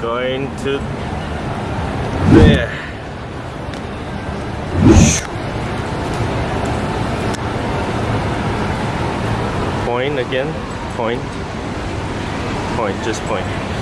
going to there. Point again, point, point, just point.